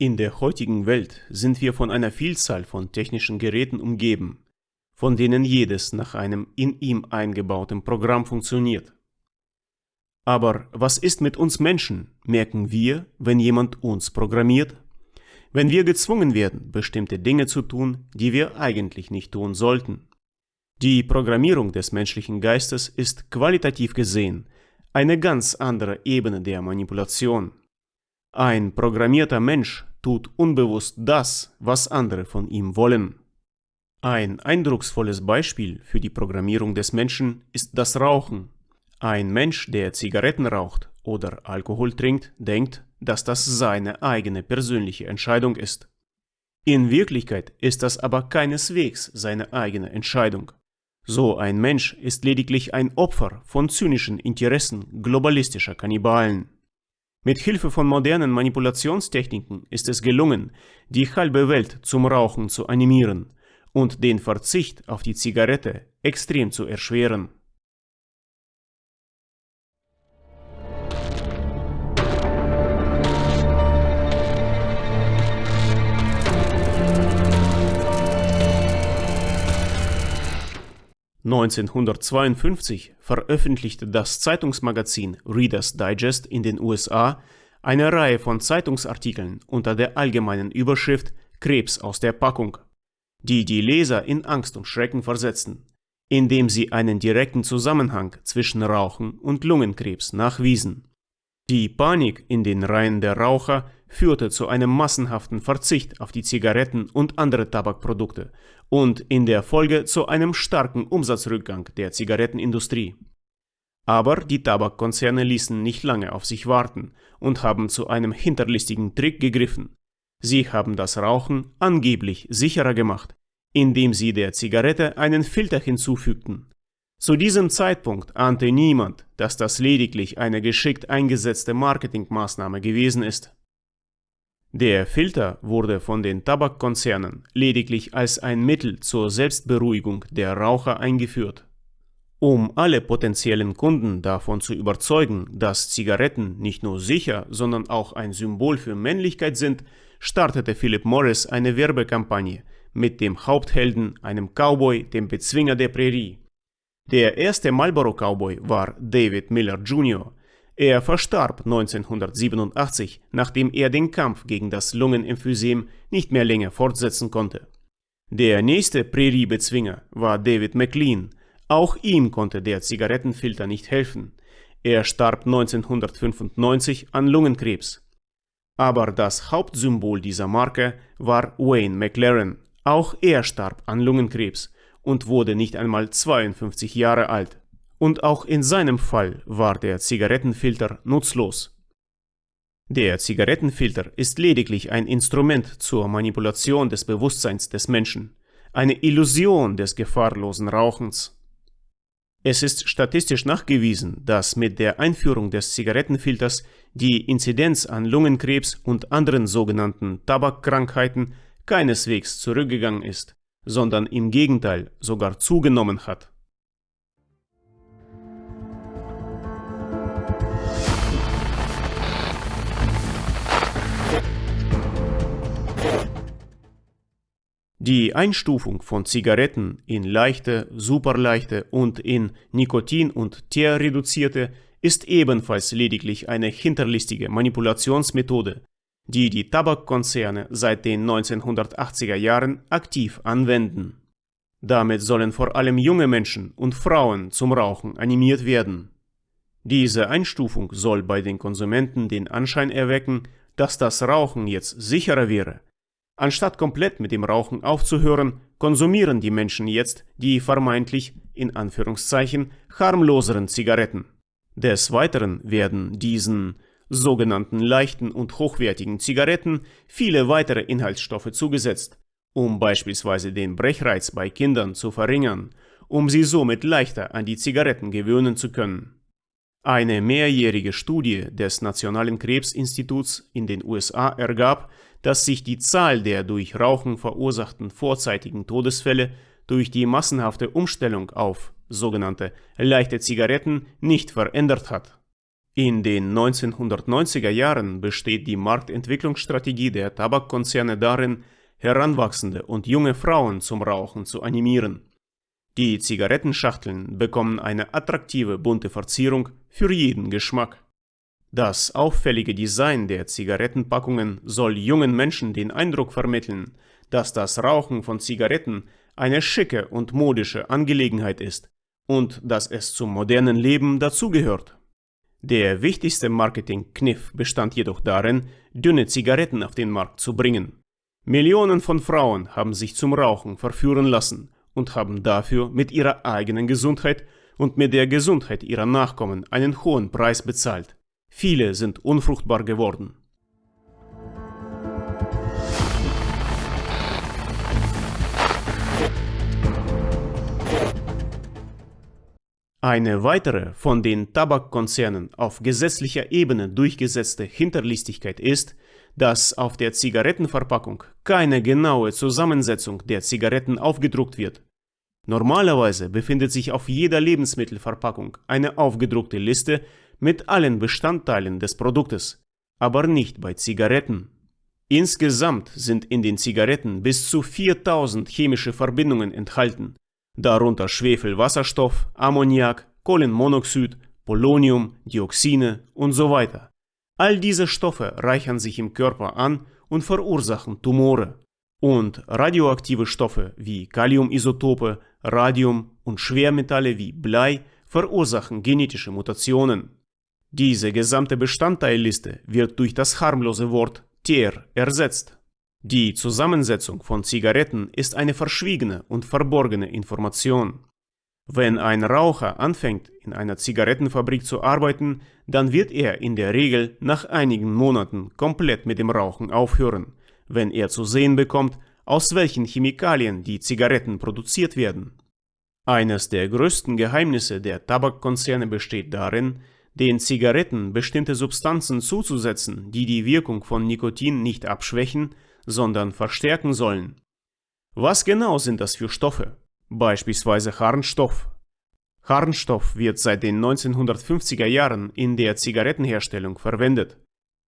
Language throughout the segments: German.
In der heutigen Welt sind wir von einer Vielzahl von technischen Geräten umgeben, von denen jedes nach einem in ihm eingebauten Programm funktioniert. Aber was ist mit uns Menschen, merken wir, wenn jemand uns programmiert? Wenn wir gezwungen werden, bestimmte Dinge zu tun, die wir eigentlich nicht tun sollten. Die Programmierung des menschlichen Geistes ist qualitativ gesehen eine ganz andere Ebene der Manipulation. Ein programmierter Mensch tut unbewusst das, was andere von ihm wollen. Ein eindrucksvolles Beispiel für die Programmierung des Menschen ist das Rauchen. Ein Mensch, der Zigaretten raucht oder Alkohol trinkt, denkt, dass das seine eigene persönliche Entscheidung ist. In Wirklichkeit ist das aber keineswegs seine eigene Entscheidung. So ein Mensch ist lediglich ein Opfer von zynischen Interessen globalistischer Kannibalen. Mit Hilfe von modernen Manipulationstechniken ist es gelungen, die halbe Welt zum Rauchen zu animieren und den Verzicht auf die Zigarette extrem zu erschweren. 1952 veröffentlichte das Zeitungsmagazin Reader's Digest in den USA eine Reihe von Zeitungsartikeln unter der allgemeinen Überschrift Krebs aus der Packung, die die Leser in Angst und Schrecken versetzten, indem sie einen direkten Zusammenhang zwischen Rauchen und Lungenkrebs nachwiesen. Die Panik in den Reihen der Raucher führte zu einem massenhaften Verzicht auf die Zigaretten und andere Tabakprodukte und in der Folge zu einem starken Umsatzrückgang der Zigarettenindustrie. Aber die Tabakkonzerne ließen nicht lange auf sich warten und haben zu einem hinterlistigen Trick gegriffen. Sie haben das Rauchen angeblich sicherer gemacht, indem sie der Zigarette einen Filter hinzufügten. Zu diesem Zeitpunkt ahnte niemand, dass das lediglich eine geschickt eingesetzte Marketingmaßnahme gewesen ist. Der Filter wurde von den Tabakkonzernen lediglich als ein Mittel zur Selbstberuhigung der Raucher eingeführt. Um alle potenziellen Kunden davon zu überzeugen, dass Zigaretten nicht nur sicher, sondern auch ein Symbol für Männlichkeit sind, startete Philip Morris eine Werbekampagne mit dem Haupthelden, einem Cowboy, dem Bezwinger der Prärie. Der erste Marlboro Cowboy war David Miller Jr., er verstarb 1987, nachdem er den Kampf gegen das Lungenemphysem nicht mehr länger fortsetzen konnte. Der nächste Präriebezwinger war David McLean. Auch ihm konnte der Zigarettenfilter nicht helfen. Er starb 1995 an Lungenkrebs. Aber das Hauptsymbol dieser Marke war Wayne McLaren. Auch er starb an Lungenkrebs und wurde nicht einmal 52 Jahre alt und auch in seinem Fall war der Zigarettenfilter nutzlos. Der Zigarettenfilter ist lediglich ein Instrument zur Manipulation des Bewusstseins des Menschen, eine Illusion des gefahrlosen Rauchens. Es ist statistisch nachgewiesen, dass mit der Einführung des Zigarettenfilters die Inzidenz an Lungenkrebs und anderen sogenannten Tabakkrankheiten keineswegs zurückgegangen ist, sondern im Gegenteil sogar zugenommen hat. Die Einstufung von Zigaretten in leichte, superleichte und in Nikotin- und Teerreduzierte ist ebenfalls lediglich eine hinterlistige Manipulationsmethode, die die Tabakkonzerne seit den 1980er Jahren aktiv anwenden. Damit sollen vor allem junge Menschen und Frauen zum Rauchen animiert werden. Diese Einstufung soll bei den Konsumenten den Anschein erwecken, dass das Rauchen jetzt sicherer wäre Anstatt komplett mit dem Rauchen aufzuhören, konsumieren die Menschen jetzt die vermeintlich, in Anführungszeichen, harmloseren Zigaretten. Des Weiteren werden diesen sogenannten leichten und hochwertigen Zigaretten viele weitere Inhaltsstoffe zugesetzt, um beispielsweise den Brechreiz bei Kindern zu verringern, um sie somit leichter an die Zigaretten gewöhnen zu können. Eine mehrjährige Studie des Nationalen Krebsinstituts in den USA ergab, dass sich die Zahl der durch Rauchen verursachten vorzeitigen Todesfälle durch die massenhafte Umstellung auf sogenannte leichte Zigaretten nicht verändert hat. In den 1990er Jahren besteht die Marktentwicklungsstrategie der Tabakkonzerne darin, heranwachsende und junge Frauen zum Rauchen zu animieren. Die Zigarettenschachteln bekommen eine attraktive bunte Verzierung für jeden Geschmack. Das auffällige Design der Zigarettenpackungen soll jungen Menschen den Eindruck vermitteln, dass das Rauchen von Zigaretten eine schicke und modische Angelegenheit ist und dass es zum modernen Leben dazugehört. Der wichtigste Marketingkniff bestand jedoch darin, dünne Zigaretten auf den Markt zu bringen. Millionen von Frauen haben sich zum Rauchen verführen lassen und haben dafür mit ihrer eigenen Gesundheit und mit der Gesundheit ihrer Nachkommen einen hohen Preis bezahlt. Viele sind unfruchtbar geworden. Eine weitere von den Tabakkonzernen auf gesetzlicher Ebene durchgesetzte Hinterlistigkeit ist, dass auf der Zigarettenverpackung keine genaue Zusammensetzung der Zigaretten aufgedruckt wird. Normalerweise befindet sich auf jeder Lebensmittelverpackung eine aufgedruckte Liste mit allen Bestandteilen des Produktes, aber nicht bei Zigaretten. Insgesamt sind in den Zigaretten bis zu 4000 chemische Verbindungen enthalten, darunter Schwefelwasserstoff, Ammoniak, Kohlenmonoxid, Polonium, Dioxine und so weiter. All diese Stoffe reichern sich im Körper an und verursachen Tumore. Und radioaktive Stoffe wie Kaliumisotope, Radium und Schwermetalle wie Blei verursachen genetische Mutationen. Diese gesamte Bestandteilliste wird durch das harmlose Wort Tier ersetzt. Die Zusammensetzung von Zigaretten ist eine verschwiegene und verborgene Information. Wenn ein Raucher anfängt, in einer Zigarettenfabrik zu arbeiten, dann wird er in der Regel nach einigen Monaten komplett mit dem Rauchen aufhören, wenn er zu sehen bekommt, aus welchen Chemikalien die Zigaretten produziert werden. Eines der größten Geheimnisse der Tabakkonzerne besteht darin, den Zigaretten bestimmte Substanzen zuzusetzen, die die Wirkung von Nikotin nicht abschwächen, sondern verstärken sollen. Was genau sind das für Stoffe? Beispielsweise Harnstoff. Harnstoff wird seit den 1950er Jahren in der Zigarettenherstellung verwendet.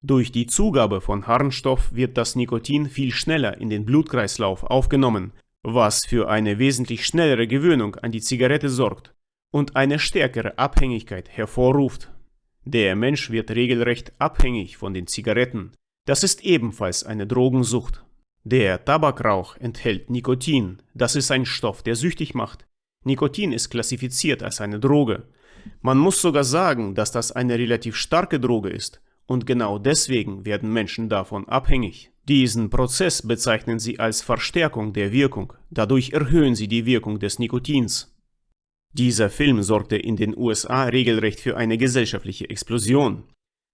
Durch die Zugabe von Harnstoff wird das Nikotin viel schneller in den Blutkreislauf aufgenommen, was für eine wesentlich schnellere Gewöhnung an die Zigarette sorgt und eine stärkere Abhängigkeit hervorruft. Der Mensch wird regelrecht abhängig von den Zigaretten, das ist ebenfalls eine Drogensucht. Der Tabakrauch enthält Nikotin. Das ist ein Stoff, der süchtig macht. Nikotin ist klassifiziert als eine Droge. Man muss sogar sagen, dass das eine relativ starke Droge ist. Und genau deswegen werden Menschen davon abhängig. Diesen Prozess bezeichnen sie als Verstärkung der Wirkung. Dadurch erhöhen sie die Wirkung des Nikotins. Dieser Film sorgte in den USA regelrecht für eine gesellschaftliche Explosion.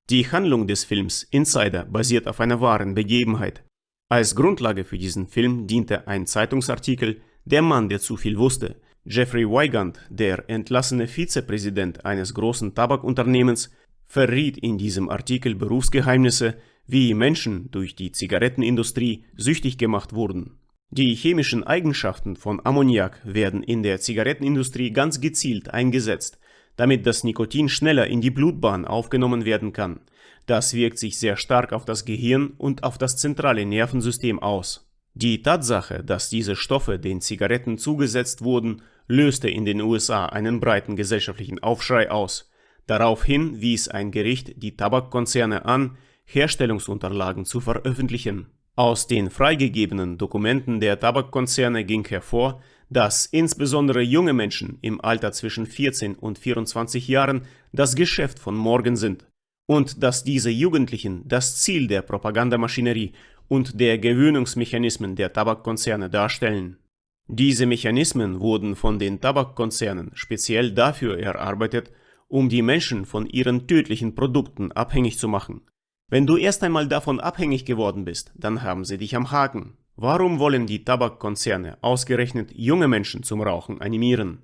Die Handlung des Films Insider basiert auf einer wahren Begebenheit. Als Grundlage für diesen Film diente ein Zeitungsartikel Der Mann, der zu viel wusste. Jeffrey Wygant, der entlassene Vizepräsident eines großen Tabakunternehmens, verriet in diesem Artikel Berufsgeheimnisse, wie Menschen durch die Zigarettenindustrie süchtig gemacht wurden. Die chemischen Eigenschaften von Ammoniak werden in der Zigarettenindustrie ganz gezielt eingesetzt, damit das Nikotin schneller in die Blutbahn aufgenommen werden kann. Das wirkt sich sehr stark auf das Gehirn und auf das zentrale Nervensystem aus. Die Tatsache, dass diese Stoffe den Zigaretten zugesetzt wurden, löste in den USA einen breiten gesellschaftlichen Aufschrei aus. Daraufhin wies ein Gericht die Tabakkonzerne an, Herstellungsunterlagen zu veröffentlichen. Aus den freigegebenen Dokumenten der Tabakkonzerne ging hervor, dass insbesondere junge Menschen im Alter zwischen 14 und 24 Jahren das Geschäft von morgen sind und dass diese Jugendlichen das Ziel der Propagandamaschinerie und der Gewöhnungsmechanismen der Tabakkonzerne darstellen. Diese Mechanismen wurden von den Tabakkonzernen speziell dafür erarbeitet, um die Menschen von ihren tödlichen Produkten abhängig zu machen. Wenn du erst einmal davon abhängig geworden bist, dann haben sie dich am Haken. Warum wollen die Tabakkonzerne ausgerechnet junge Menschen zum Rauchen animieren?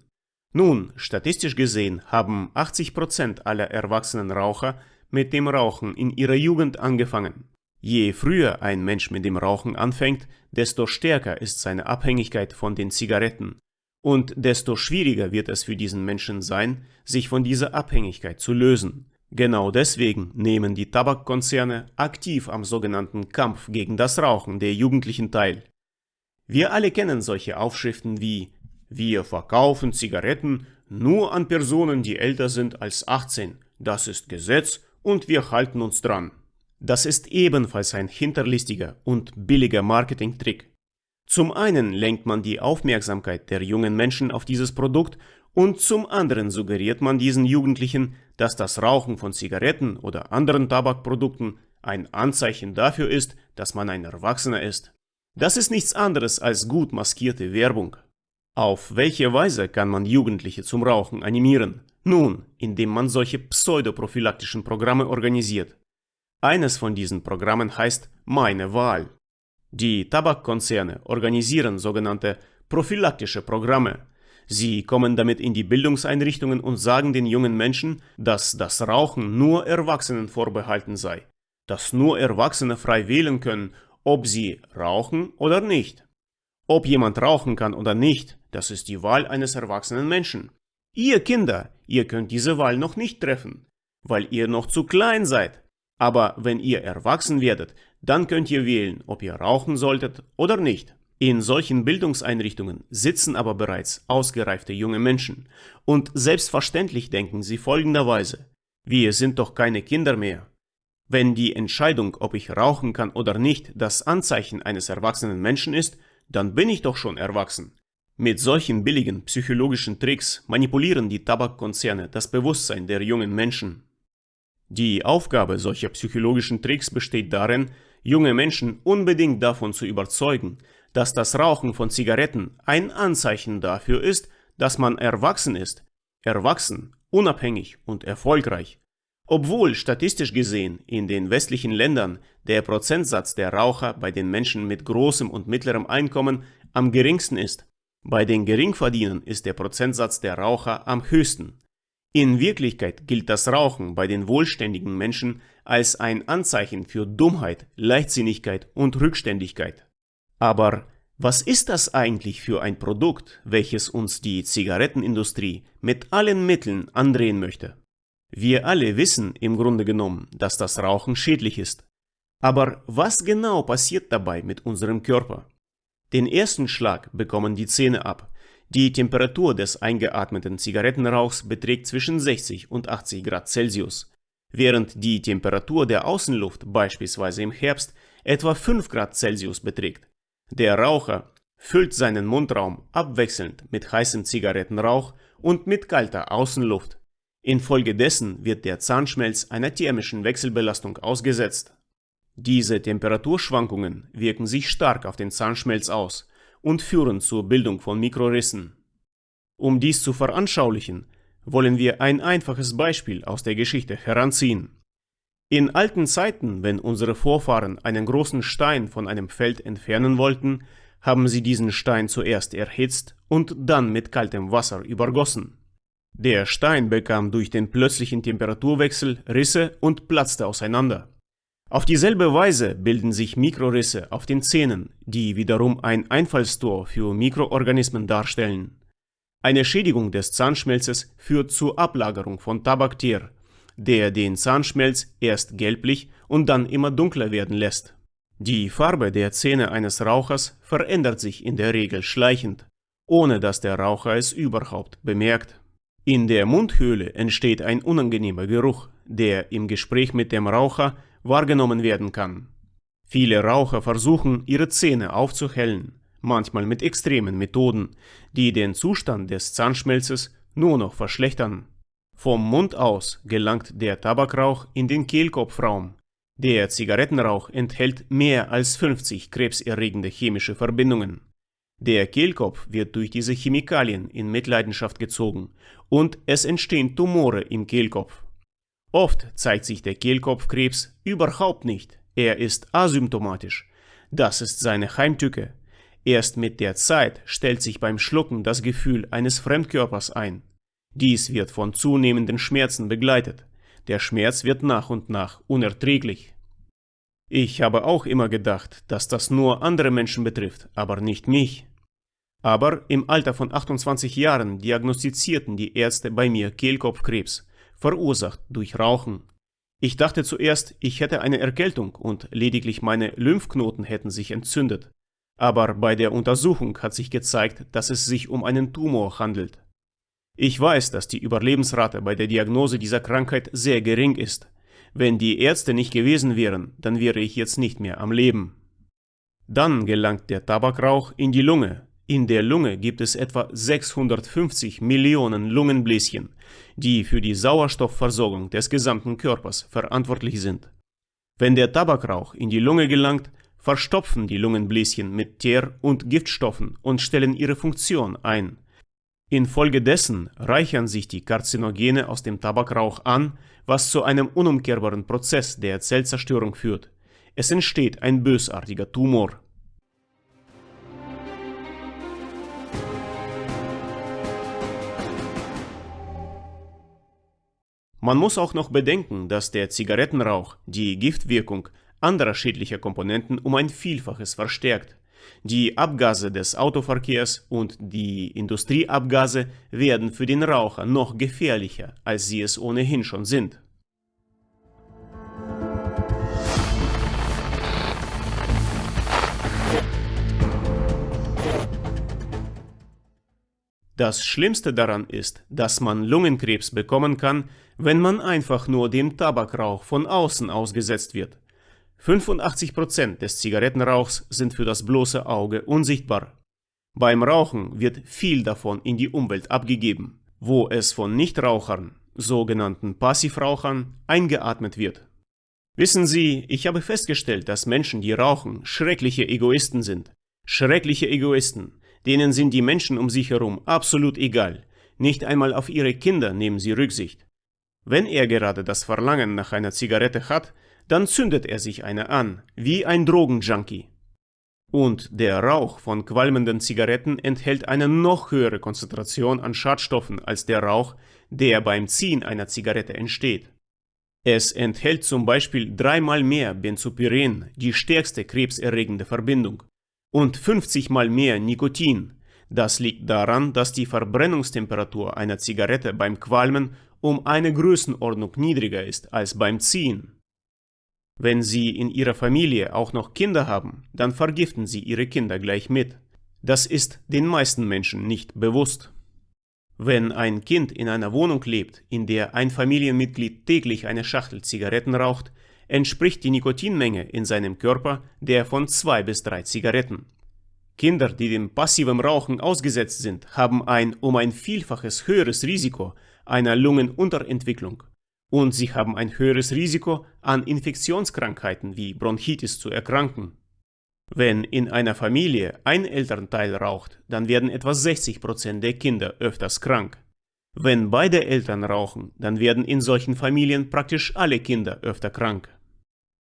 Nun, statistisch gesehen haben 80% aller erwachsenen Raucher mit dem Rauchen in ihrer Jugend angefangen. Je früher ein Mensch mit dem Rauchen anfängt, desto stärker ist seine Abhängigkeit von den Zigaretten und desto schwieriger wird es für diesen Menschen sein, sich von dieser Abhängigkeit zu lösen. Genau deswegen nehmen die Tabakkonzerne aktiv am sogenannten Kampf gegen das Rauchen der Jugendlichen teil. Wir alle kennen solche Aufschriften wie Wir verkaufen Zigaretten nur an Personen, die älter sind als 18. Das ist Gesetz und wir halten uns dran. Das ist ebenfalls ein hinterlistiger und billiger Marketingtrick. Zum einen lenkt man die Aufmerksamkeit der jungen Menschen auf dieses Produkt und zum anderen suggeriert man diesen Jugendlichen, dass das Rauchen von Zigaretten oder anderen Tabakprodukten ein Anzeichen dafür ist, dass man ein Erwachsener ist. Das ist nichts anderes als gut maskierte Werbung. Auf welche Weise kann man Jugendliche zum Rauchen animieren? Nun, indem man solche pseudoprophylaktischen Programme organisiert. Eines von diesen Programmen heißt Meine Wahl. Die Tabakkonzerne organisieren sogenannte prophylaktische Programme. Sie kommen damit in die Bildungseinrichtungen und sagen den jungen Menschen, dass das Rauchen nur Erwachsenen vorbehalten sei, dass nur Erwachsene frei wählen können, ob sie rauchen oder nicht. Ob jemand rauchen kann oder nicht, das ist die Wahl eines erwachsenen Menschen. Ihr Kinder, ihr könnt diese Wahl noch nicht treffen, weil ihr noch zu klein seid. Aber wenn ihr erwachsen werdet, dann könnt ihr wählen, ob ihr rauchen solltet oder nicht. In solchen Bildungseinrichtungen sitzen aber bereits ausgereifte junge Menschen und selbstverständlich denken sie folgenderweise, wir sind doch keine Kinder mehr. Wenn die Entscheidung, ob ich rauchen kann oder nicht, das Anzeichen eines erwachsenen Menschen ist, dann bin ich doch schon erwachsen. Mit solchen billigen psychologischen Tricks manipulieren die Tabakkonzerne das Bewusstsein der jungen Menschen. Die Aufgabe solcher psychologischen Tricks besteht darin, junge Menschen unbedingt davon zu überzeugen, dass das Rauchen von Zigaretten ein Anzeichen dafür ist, dass man erwachsen ist, erwachsen, unabhängig und erfolgreich. Obwohl statistisch gesehen in den westlichen Ländern der Prozentsatz der Raucher bei den Menschen mit großem und mittlerem Einkommen am geringsten ist, bei den Geringverdienern ist der Prozentsatz der Raucher am höchsten. In Wirklichkeit gilt das Rauchen bei den wohlständigen Menschen als ein Anzeichen für Dummheit, Leichtsinnigkeit und Rückständigkeit. Aber was ist das eigentlich für ein Produkt, welches uns die Zigarettenindustrie mit allen Mitteln andrehen möchte? Wir alle wissen im Grunde genommen, dass das Rauchen schädlich ist. Aber was genau passiert dabei mit unserem Körper? Den ersten Schlag bekommen die Zähne ab, die Temperatur des eingeatmeten Zigarettenrauchs beträgt zwischen 60 und 80 Grad Celsius, während die Temperatur der Außenluft beispielsweise im Herbst etwa 5 Grad Celsius beträgt. Der Raucher füllt seinen Mundraum abwechselnd mit heißem Zigarettenrauch und mit kalter Außenluft. Infolgedessen wird der Zahnschmelz einer thermischen Wechselbelastung ausgesetzt. Diese Temperaturschwankungen wirken sich stark auf den Zahnschmelz aus und führen zur Bildung von Mikrorissen. Um dies zu veranschaulichen, wollen wir ein einfaches Beispiel aus der Geschichte heranziehen. In alten Zeiten, wenn unsere Vorfahren einen großen Stein von einem Feld entfernen wollten, haben sie diesen Stein zuerst erhitzt und dann mit kaltem Wasser übergossen. Der Stein bekam durch den plötzlichen Temperaturwechsel Risse und platzte auseinander. Auf dieselbe Weise bilden sich Mikrorisse auf den Zähnen, die wiederum ein Einfallstor für Mikroorganismen darstellen. Eine Schädigung des Zahnschmelzes führt zur Ablagerung von Tabakteer, der den Zahnschmelz erst gelblich und dann immer dunkler werden lässt. Die Farbe der Zähne eines Rauchers verändert sich in der Regel schleichend, ohne dass der Raucher es überhaupt bemerkt. In der Mundhöhle entsteht ein unangenehmer Geruch, der im Gespräch mit dem Raucher wahrgenommen werden kann. Viele Raucher versuchen, ihre Zähne aufzuhellen, manchmal mit extremen Methoden, die den Zustand des Zahnschmelzes nur noch verschlechtern. Vom Mund aus gelangt der Tabakrauch in den Kehlkopfraum. Der Zigarettenrauch enthält mehr als 50 krebserregende chemische Verbindungen. Der Kehlkopf wird durch diese Chemikalien in Mitleidenschaft gezogen und es entstehen Tumore im Kehlkopf. Oft zeigt sich der Kehlkopfkrebs überhaupt nicht. Er ist asymptomatisch. Das ist seine Heimtücke. Erst mit der Zeit stellt sich beim Schlucken das Gefühl eines Fremdkörpers ein. Dies wird von zunehmenden Schmerzen begleitet. Der Schmerz wird nach und nach unerträglich. Ich habe auch immer gedacht, dass das nur andere Menschen betrifft, aber nicht mich. Aber im Alter von 28 Jahren diagnostizierten die Ärzte bei mir Kehlkopfkrebs verursacht durch Rauchen. Ich dachte zuerst, ich hätte eine Erkältung und lediglich meine Lymphknoten hätten sich entzündet. Aber bei der Untersuchung hat sich gezeigt, dass es sich um einen Tumor handelt. Ich weiß, dass die Überlebensrate bei der Diagnose dieser Krankheit sehr gering ist. Wenn die Ärzte nicht gewesen wären, dann wäre ich jetzt nicht mehr am Leben. Dann gelangt der Tabakrauch in die Lunge. In der Lunge gibt es etwa 650 Millionen Lungenbläschen, die für die Sauerstoffversorgung des gesamten Körpers verantwortlich sind. Wenn der Tabakrauch in die Lunge gelangt, verstopfen die Lungenbläschen mit Teer- und Giftstoffen und stellen ihre Funktion ein. Infolgedessen reichern sich die Karzinogene aus dem Tabakrauch an, was zu einem unumkehrbaren Prozess der Zellzerstörung führt. Es entsteht ein bösartiger Tumor. Man muss auch noch bedenken, dass der Zigarettenrauch die Giftwirkung anderer schädlicher Komponenten um ein Vielfaches verstärkt. Die Abgase des Autoverkehrs und die Industrieabgase werden für den Raucher noch gefährlicher, als sie es ohnehin schon sind. Das Schlimmste daran ist, dass man Lungenkrebs bekommen kann, wenn man einfach nur dem Tabakrauch von außen ausgesetzt wird. 85% des Zigarettenrauchs sind für das bloße Auge unsichtbar. Beim Rauchen wird viel davon in die Umwelt abgegeben, wo es von Nichtrauchern, sogenannten Passivrauchern, eingeatmet wird. Wissen Sie, ich habe festgestellt, dass Menschen, die rauchen, schreckliche Egoisten sind. Schreckliche Egoisten, Denen sind die Menschen um sich herum absolut egal. Nicht einmal auf ihre Kinder nehmen sie Rücksicht. Wenn er gerade das Verlangen nach einer Zigarette hat, dann zündet er sich eine an, wie ein Drogenjunkie. Und der Rauch von qualmenden Zigaretten enthält eine noch höhere Konzentration an Schadstoffen als der Rauch, der beim Ziehen einer Zigarette entsteht. Es enthält zum Beispiel dreimal mehr Benzopyren, die stärkste krebserregende Verbindung und 50 mal mehr Nikotin. Das liegt daran, dass die Verbrennungstemperatur einer Zigarette beim Qualmen um eine Größenordnung niedriger ist als beim Ziehen. Wenn Sie in Ihrer Familie auch noch Kinder haben, dann vergiften Sie Ihre Kinder gleich mit. Das ist den meisten Menschen nicht bewusst. Wenn ein Kind in einer Wohnung lebt, in der ein Familienmitglied täglich eine Schachtel Zigaretten raucht, entspricht die Nikotinmenge in seinem Körper der von zwei bis drei Zigaretten. Kinder, die dem passiven Rauchen ausgesetzt sind, haben ein um ein Vielfaches höheres Risiko einer Lungenunterentwicklung und sie haben ein höheres Risiko, an Infektionskrankheiten wie Bronchitis zu erkranken. Wenn in einer Familie ein Elternteil raucht, dann werden etwa 60% der Kinder öfters krank. Wenn beide Eltern rauchen, dann werden in solchen Familien praktisch alle Kinder öfter krank.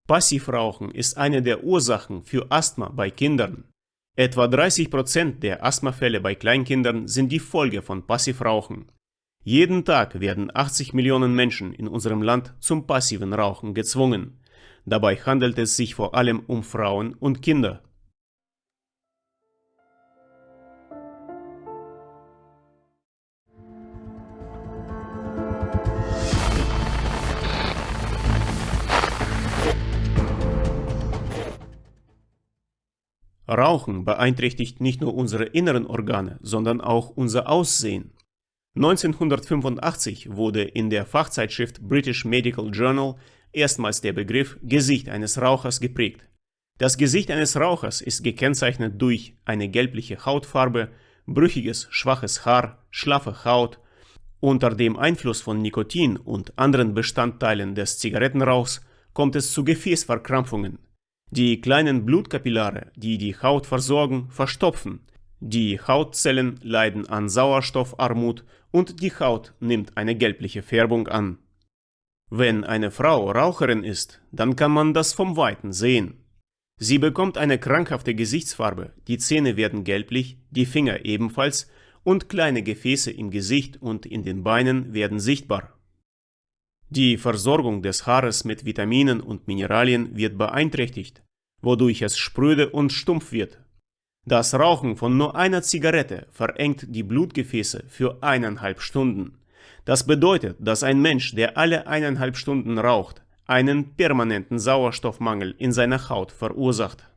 Passivrauchen ist eine der Ursachen für Asthma bei Kindern. Etwa 30% der Asthmafälle bei Kleinkindern sind die Folge von Passivrauchen. Jeden Tag werden 80 Millionen Menschen in unserem Land zum passiven Rauchen gezwungen. Dabei handelt es sich vor allem um Frauen und Kinder. Rauchen beeinträchtigt nicht nur unsere inneren Organe, sondern auch unser Aussehen. 1985 wurde in der Fachzeitschrift British Medical Journal erstmals der Begriff Gesicht eines Rauchers geprägt. Das Gesicht eines Rauchers ist gekennzeichnet durch eine gelbliche Hautfarbe, brüchiges, schwaches Haar, schlaffe Haut. Unter dem Einfluss von Nikotin und anderen Bestandteilen des Zigarettenrauchs kommt es zu Gefäßverkrampfungen, die kleinen Blutkapillare, die die Haut versorgen, verstopfen. Die Hautzellen leiden an Sauerstoffarmut und die Haut nimmt eine gelbliche Färbung an. Wenn eine Frau Raucherin ist, dann kann man das vom Weiten sehen. Sie bekommt eine krankhafte Gesichtsfarbe, die Zähne werden gelblich, die Finger ebenfalls und kleine Gefäße im Gesicht und in den Beinen werden sichtbar. Die Versorgung des Haares mit Vitaminen und Mineralien wird beeinträchtigt, wodurch es spröde und stumpf wird. Das Rauchen von nur einer Zigarette verengt die Blutgefäße für eineinhalb Stunden. Das bedeutet, dass ein Mensch, der alle eineinhalb Stunden raucht, einen permanenten Sauerstoffmangel in seiner Haut verursacht.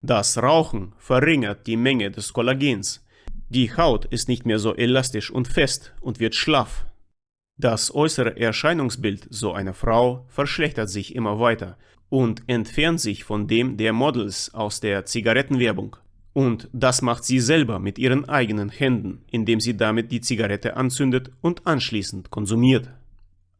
Das Rauchen verringert die Menge des Kollagens. Die Haut ist nicht mehr so elastisch und fest und wird schlaff. Das äußere Erscheinungsbild so einer Frau verschlechtert sich immer weiter und entfernt sich von dem der Models aus der Zigarettenwerbung. Und das macht sie selber mit ihren eigenen Händen, indem sie damit die Zigarette anzündet und anschließend konsumiert.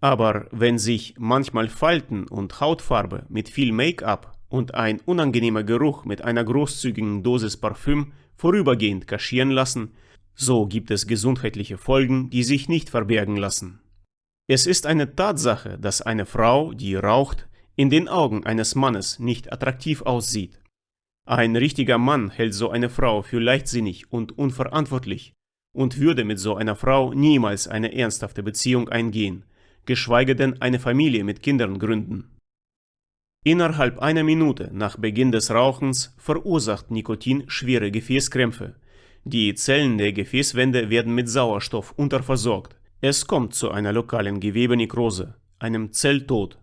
Aber wenn sich manchmal Falten und Hautfarbe mit viel Make-up und ein unangenehmer Geruch mit einer großzügigen Dosis Parfüm vorübergehend kaschieren lassen, so gibt es gesundheitliche Folgen, die sich nicht verbergen lassen. Es ist eine Tatsache, dass eine Frau, die raucht, in den Augen eines Mannes nicht attraktiv aussieht. Ein richtiger Mann hält so eine Frau für leichtsinnig und unverantwortlich und würde mit so einer Frau niemals eine ernsthafte Beziehung eingehen, geschweige denn eine Familie mit Kindern gründen. Innerhalb einer Minute nach Beginn des Rauchens verursacht Nikotin schwere Gefäßkrämpfe. Die Zellen der Gefäßwände werden mit Sauerstoff unterversorgt. Es kommt zu einer lokalen Gewebenekrose, einem Zelltod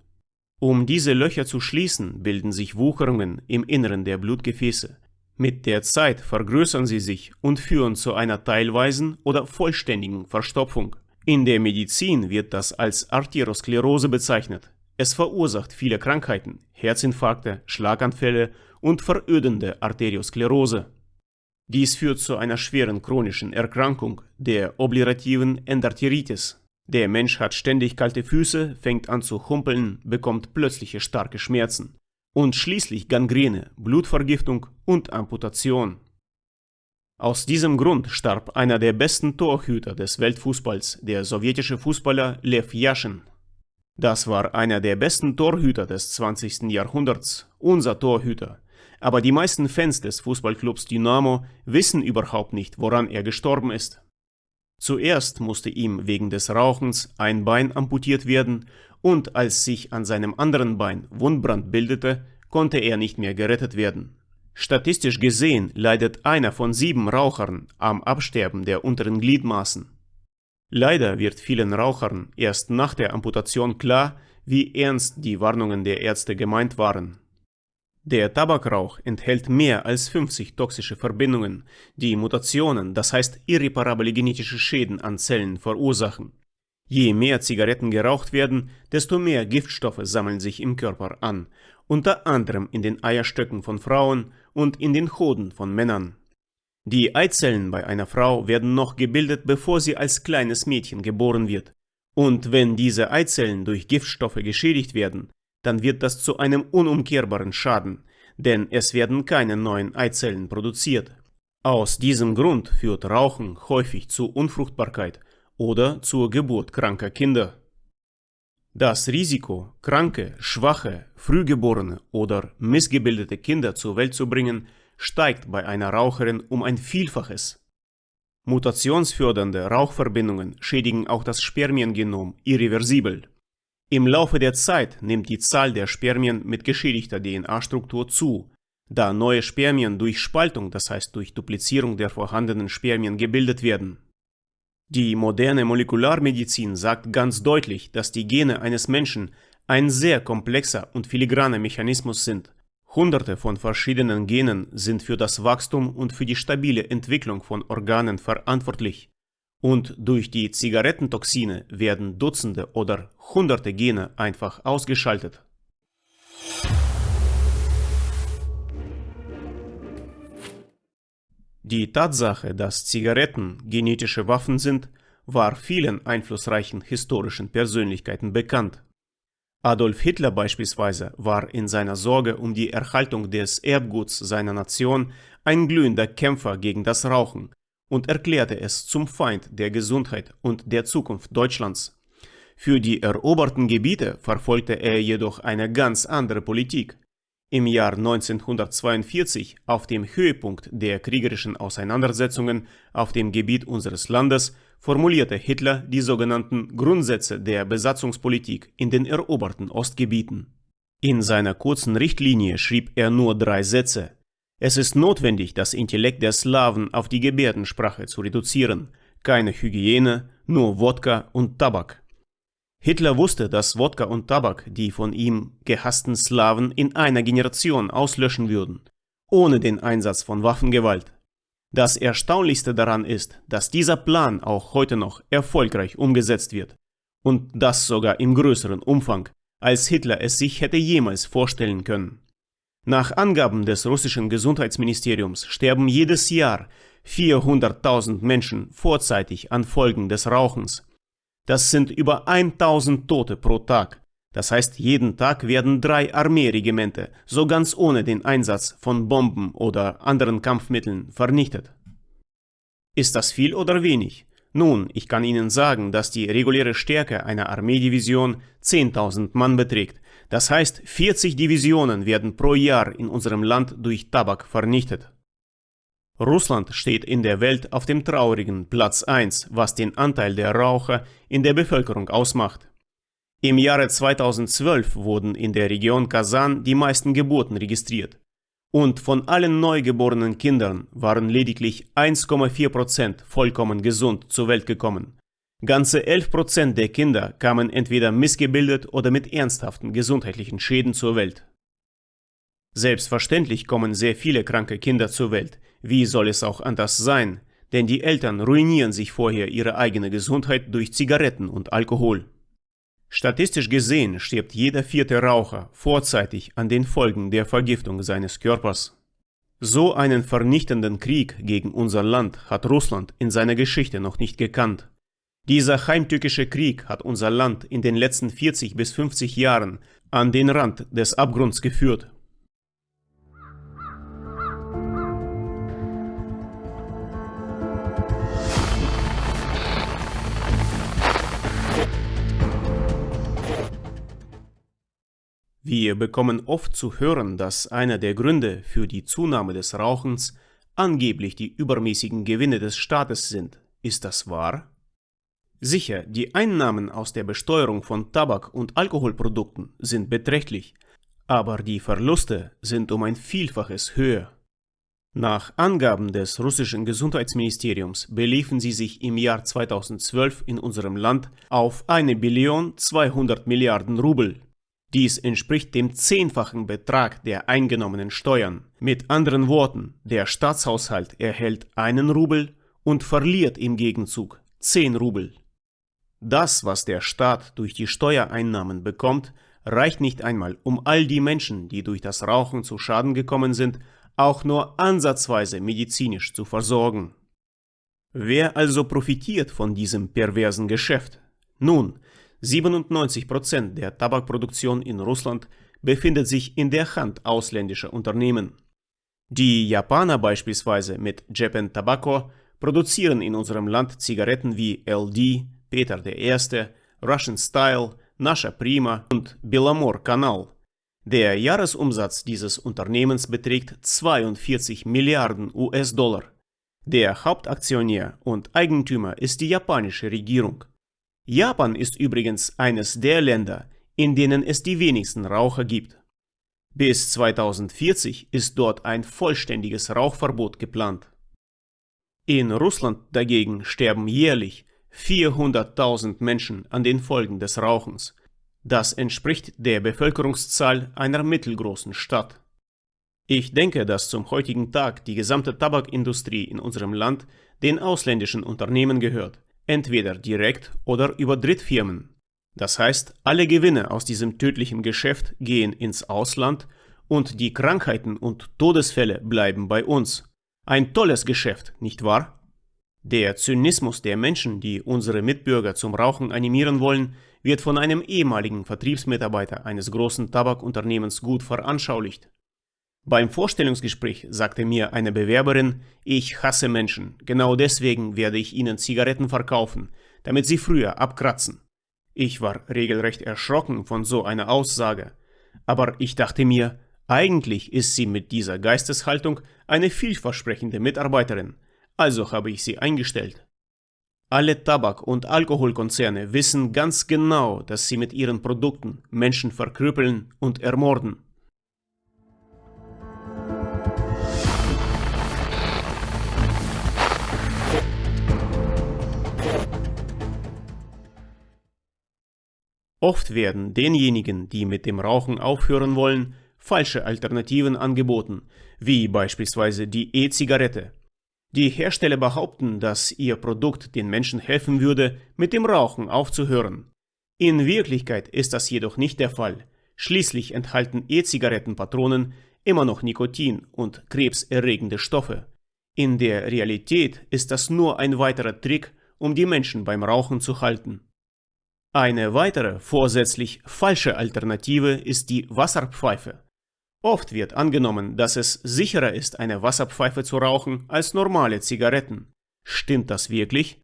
um diese Löcher zu schließen, bilden sich Wucherungen im Inneren der Blutgefäße. Mit der Zeit vergrößern sie sich und führen zu einer teilweisen oder vollständigen Verstopfung. In der Medizin wird das als Arteriosklerose bezeichnet. Es verursacht viele Krankheiten, Herzinfarkte, Schlaganfälle und verödende Arteriosklerose. Dies führt zu einer schweren chronischen Erkrankung, der obliterativen Endarteritis. Der Mensch hat ständig kalte Füße, fängt an zu humpeln, bekommt plötzliche starke Schmerzen und schließlich Gangrene, Blutvergiftung und Amputation. Aus diesem Grund starb einer der besten Torhüter des Weltfußballs, der sowjetische Fußballer Lev Yashin. Das war einer der besten Torhüter des 20. Jahrhunderts, unser Torhüter. Aber die meisten Fans des Fußballclubs Dynamo wissen überhaupt nicht, woran er gestorben ist. Zuerst musste ihm wegen des Rauchens ein Bein amputiert werden und als sich an seinem anderen Bein Wundbrand bildete, konnte er nicht mehr gerettet werden. Statistisch gesehen leidet einer von sieben Rauchern am Absterben der unteren Gliedmaßen. Leider wird vielen Rauchern erst nach der Amputation klar, wie ernst die Warnungen der Ärzte gemeint waren. Der Tabakrauch enthält mehr als 50 toxische Verbindungen, die Mutationen, das heißt irreparable genetische Schäden an Zellen verursachen. Je mehr Zigaretten geraucht werden, desto mehr Giftstoffe sammeln sich im Körper an, unter anderem in den Eierstöcken von Frauen und in den Hoden von Männern. Die Eizellen bei einer Frau werden noch gebildet, bevor sie als kleines Mädchen geboren wird. Und wenn diese Eizellen durch Giftstoffe geschädigt werden, dann wird das zu einem unumkehrbaren Schaden, denn es werden keine neuen Eizellen produziert. Aus diesem Grund führt Rauchen häufig zu Unfruchtbarkeit oder zur Geburt kranker Kinder. Das Risiko, kranke, schwache, frühgeborene oder missgebildete Kinder zur Welt zu bringen, steigt bei einer Raucherin um ein Vielfaches. Mutationsfördernde Rauchverbindungen schädigen auch das Spermiengenom irreversibel. Im Laufe der Zeit nimmt die Zahl der Spermien mit geschädigter DNA-Struktur zu, da neue Spermien durch Spaltung, das heißt durch Duplizierung der vorhandenen Spermien gebildet werden. Die moderne Molekularmedizin sagt ganz deutlich, dass die Gene eines Menschen ein sehr komplexer und filigraner Mechanismus sind. Hunderte von verschiedenen Genen sind für das Wachstum und für die stabile Entwicklung von Organen verantwortlich. Und durch die Zigarettentoxine werden Dutzende oder Hunderte Gene einfach ausgeschaltet. Die Tatsache, dass Zigaretten genetische Waffen sind, war vielen einflussreichen historischen Persönlichkeiten bekannt. Adolf Hitler beispielsweise war in seiner Sorge um die Erhaltung des Erbguts seiner Nation ein glühender Kämpfer gegen das Rauchen und erklärte es zum Feind der Gesundheit und der Zukunft Deutschlands. Für die eroberten Gebiete verfolgte er jedoch eine ganz andere Politik. Im Jahr 1942, auf dem Höhepunkt der kriegerischen Auseinandersetzungen auf dem Gebiet unseres Landes, formulierte Hitler die sogenannten Grundsätze der Besatzungspolitik in den eroberten Ostgebieten. In seiner kurzen Richtlinie schrieb er nur drei Sätze, es ist notwendig, das Intellekt der Slawen auf die Gebärdensprache zu reduzieren. Keine Hygiene, nur Wodka und Tabak. Hitler wusste, dass Wodka und Tabak die von ihm gehassten Slawen in einer Generation auslöschen würden, ohne den Einsatz von Waffengewalt. Das Erstaunlichste daran ist, dass dieser Plan auch heute noch erfolgreich umgesetzt wird. Und das sogar im größeren Umfang, als Hitler es sich hätte jemals vorstellen können. Nach Angaben des russischen Gesundheitsministeriums sterben jedes Jahr 400.000 Menschen vorzeitig an Folgen des Rauchens. Das sind über 1000 Tote pro Tag. Das heißt, jeden Tag werden drei Armeeregimente, so ganz ohne den Einsatz von Bomben oder anderen Kampfmitteln, vernichtet. Ist das viel oder wenig? Nun, ich kann Ihnen sagen, dass die reguläre Stärke einer Armeedivision 10.000 Mann beträgt. Das heißt, 40 Divisionen werden pro Jahr in unserem Land durch Tabak vernichtet. Russland steht in der Welt auf dem traurigen Platz 1, was den Anteil der Raucher in der Bevölkerung ausmacht. Im Jahre 2012 wurden in der Region Kasan die meisten Geburten registriert. Und von allen neugeborenen Kindern waren lediglich 1,4% vollkommen gesund zur Welt gekommen. Ganze 11% der Kinder kamen entweder missgebildet oder mit ernsthaften gesundheitlichen Schäden zur Welt. Selbstverständlich kommen sehr viele kranke Kinder zur Welt. Wie soll es auch anders sein? Denn die Eltern ruinieren sich vorher ihre eigene Gesundheit durch Zigaretten und Alkohol. Statistisch gesehen stirbt jeder vierte Raucher vorzeitig an den Folgen der Vergiftung seines Körpers. So einen vernichtenden Krieg gegen unser Land hat Russland in seiner Geschichte noch nicht gekannt. Dieser heimtückische Krieg hat unser Land in den letzten 40 bis 50 Jahren an den Rand des Abgrunds geführt Wir bekommen oft zu hören, dass einer der Gründe für die Zunahme des Rauchens angeblich die übermäßigen Gewinne des Staates sind. Ist das wahr? Sicher, die Einnahmen aus der Besteuerung von Tabak- und Alkoholprodukten sind beträchtlich, aber die Verluste sind um ein Vielfaches höher. Nach Angaben des russischen Gesundheitsministeriums beliefen sie sich im Jahr 2012 in unserem Land auf 1 Billion 200 Milliarden Rubel, dies entspricht dem zehnfachen Betrag der eingenommenen Steuern. Mit anderen Worten, der Staatshaushalt erhält einen Rubel und verliert im Gegenzug 10 Rubel. Das, was der Staat durch die Steuereinnahmen bekommt, reicht nicht einmal, um all die Menschen, die durch das Rauchen zu Schaden gekommen sind, auch nur ansatzweise medizinisch zu versorgen. Wer also profitiert von diesem perversen Geschäft? Nun, 97% der Tabakproduktion in Russland befindet sich in der Hand ausländischer Unternehmen. Die Japaner beispielsweise mit Japan Tobacco produzieren in unserem Land Zigaretten wie LD, Peter I., Russian Style, Nasha Prima und Belamor Kanal. Der Jahresumsatz dieses Unternehmens beträgt 42 Milliarden US-Dollar. Der Hauptaktionär und Eigentümer ist die japanische Regierung. Japan ist übrigens eines der Länder, in denen es die wenigsten Raucher gibt. Bis 2040 ist dort ein vollständiges Rauchverbot geplant. In Russland dagegen sterben jährlich 400.000 Menschen an den Folgen des Rauchens. Das entspricht der Bevölkerungszahl einer mittelgroßen Stadt. Ich denke, dass zum heutigen Tag die gesamte Tabakindustrie in unserem Land den ausländischen Unternehmen gehört entweder direkt oder über Drittfirmen. Das heißt, alle Gewinne aus diesem tödlichen Geschäft gehen ins Ausland und die Krankheiten und Todesfälle bleiben bei uns. Ein tolles Geschäft, nicht wahr? Der Zynismus der Menschen, die unsere Mitbürger zum Rauchen animieren wollen, wird von einem ehemaligen Vertriebsmitarbeiter eines großen Tabakunternehmens gut veranschaulicht. Beim Vorstellungsgespräch sagte mir eine Bewerberin, ich hasse Menschen, genau deswegen werde ich ihnen Zigaretten verkaufen, damit sie früher abkratzen. Ich war regelrecht erschrocken von so einer Aussage, aber ich dachte mir, eigentlich ist sie mit dieser Geisteshaltung eine vielversprechende Mitarbeiterin, also habe ich sie eingestellt. Alle Tabak- und Alkoholkonzerne wissen ganz genau, dass sie mit ihren Produkten Menschen verkrüppeln und ermorden. Oft werden denjenigen, die mit dem Rauchen aufhören wollen, falsche Alternativen angeboten, wie beispielsweise die E-Zigarette. Die Hersteller behaupten, dass ihr Produkt den Menschen helfen würde, mit dem Rauchen aufzuhören. In Wirklichkeit ist das jedoch nicht der Fall. Schließlich enthalten E-Zigarettenpatronen immer noch Nikotin und krebserregende Stoffe. In der Realität ist das nur ein weiterer Trick, um die Menschen beim Rauchen zu halten. Eine weitere vorsätzlich falsche Alternative ist die Wasserpfeife. Oft wird angenommen, dass es sicherer ist, eine Wasserpfeife zu rauchen als normale Zigaretten. Stimmt das wirklich?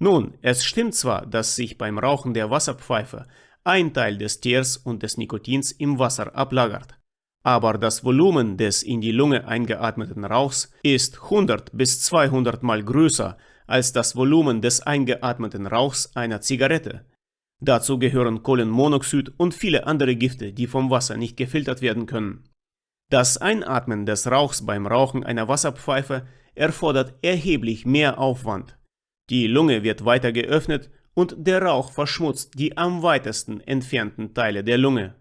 Nun, es stimmt zwar, dass sich beim Rauchen der Wasserpfeife ein Teil des Teers und des Nikotins im Wasser ablagert. Aber das Volumen des in die Lunge eingeatmeten Rauchs ist 100 bis 200 mal größer als das Volumen des eingeatmeten Rauchs einer Zigarette. Dazu gehören Kohlenmonoxid und viele andere Gifte, die vom Wasser nicht gefiltert werden können. Das Einatmen des Rauchs beim Rauchen einer Wasserpfeife erfordert erheblich mehr Aufwand. Die Lunge wird weiter geöffnet und der Rauch verschmutzt die am weitesten entfernten Teile der Lunge.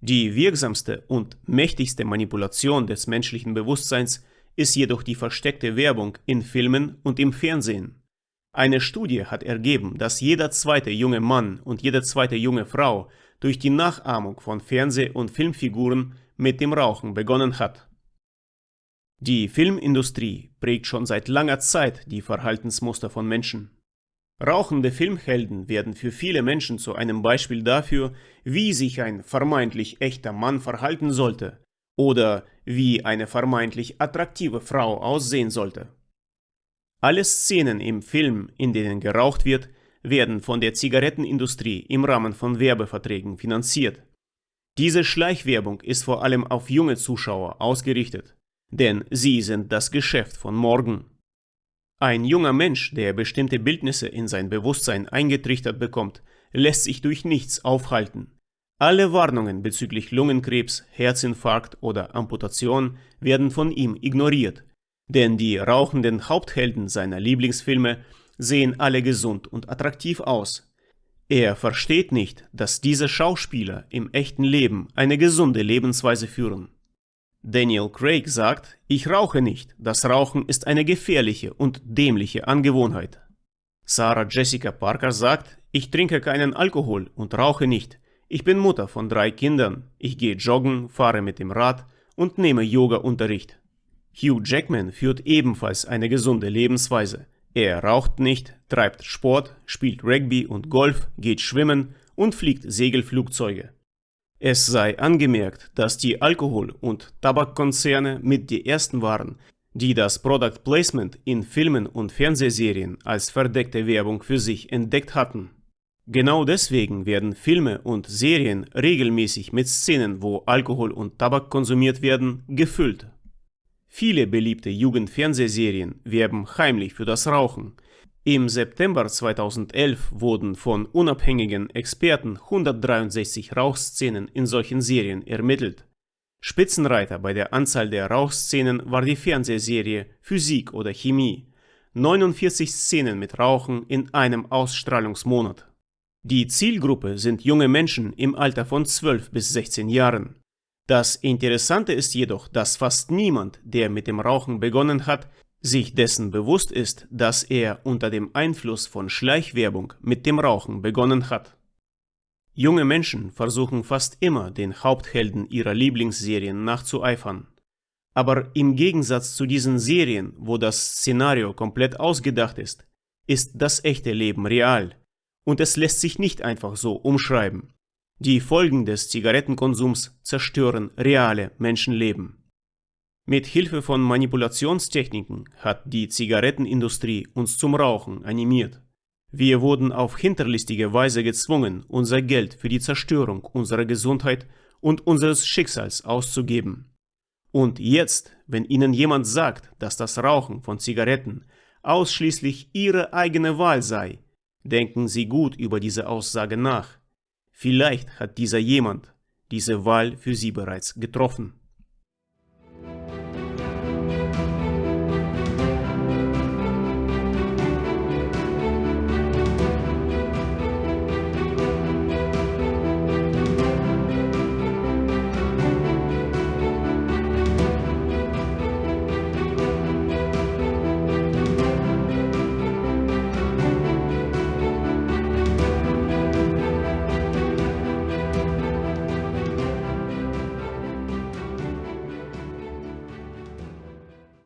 Die wirksamste und mächtigste Manipulation des menschlichen Bewusstseins ist jedoch die versteckte Werbung in Filmen und im Fernsehen. Eine Studie hat ergeben, dass jeder zweite junge Mann und jede zweite junge Frau durch die Nachahmung von Fernseh- und Filmfiguren mit dem Rauchen begonnen hat. Die Filmindustrie prägt schon seit langer Zeit die Verhaltensmuster von Menschen. Rauchende Filmhelden werden für viele Menschen zu einem Beispiel dafür, wie sich ein vermeintlich echter Mann verhalten sollte oder wie eine vermeintlich attraktive Frau aussehen sollte. Alle Szenen im Film, in denen geraucht wird, werden von der Zigarettenindustrie im Rahmen von Werbeverträgen finanziert. Diese Schleichwerbung ist vor allem auf junge Zuschauer ausgerichtet, denn sie sind das Geschäft von morgen. Ein junger Mensch, der bestimmte Bildnisse in sein Bewusstsein eingetrichtert bekommt, lässt sich durch nichts aufhalten. Alle Warnungen bezüglich Lungenkrebs, Herzinfarkt oder Amputation werden von ihm ignoriert, denn die rauchenden Haupthelden seiner Lieblingsfilme sehen alle gesund und attraktiv aus. Er versteht nicht, dass diese Schauspieler im echten Leben eine gesunde Lebensweise führen. Daniel Craig sagt, ich rauche nicht, das Rauchen ist eine gefährliche und dämliche Angewohnheit. Sarah Jessica Parker sagt, ich trinke keinen Alkohol und rauche nicht. Ich bin Mutter von drei Kindern, ich gehe joggen, fahre mit dem Rad und nehme Yoga-Unterricht. Hugh Jackman führt ebenfalls eine gesunde Lebensweise. Er raucht nicht, treibt Sport, spielt Rugby und Golf, geht schwimmen und fliegt Segelflugzeuge. Es sei angemerkt, dass die Alkohol- und Tabakkonzerne mit die ersten waren, die das Product Placement in Filmen und Fernsehserien als verdeckte Werbung für sich entdeckt hatten. Genau deswegen werden Filme und Serien regelmäßig mit Szenen, wo Alkohol und Tabak konsumiert werden, gefüllt. Viele beliebte Jugendfernsehserien werben heimlich für das Rauchen. Im September 2011 wurden von unabhängigen Experten 163 Rauchszenen in solchen Serien ermittelt. Spitzenreiter bei der Anzahl der Rauchszenen war die Fernsehserie Physik oder Chemie. 49 Szenen mit Rauchen in einem Ausstrahlungsmonat. Die Zielgruppe sind junge Menschen im Alter von 12 bis 16 Jahren. Das Interessante ist jedoch, dass fast niemand, der mit dem Rauchen begonnen hat, sich dessen bewusst ist, dass er unter dem Einfluss von Schleichwerbung mit dem Rauchen begonnen hat. Junge Menschen versuchen fast immer, den Haupthelden ihrer Lieblingsserien nachzueifern. Aber im Gegensatz zu diesen Serien, wo das Szenario komplett ausgedacht ist, ist das echte Leben real. Und es lässt sich nicht einfach so umschreiben. Die Folgen des Zigarettenkonsums zerstören reale Menschenleben. Mit Hilfe von Manipulationstechniken hat die Zigarettenindustrie uns zum Rauchen animiert. Wir wurden auf hinterlistige Weise gezwungen, unser Geld für die Zerstörung unserer Gesundheit und unseres Schicksals auszugeben. Und jetzt, wenn Ihnen jemand sagt, dass das Rauchen von Zigaretten ausschließlich Ihre eigene Wahl sei, denken Sie gut über diese Aussage nach. Vielleicht hat dieser jemand diese Wahl für Sie bereits getroffen.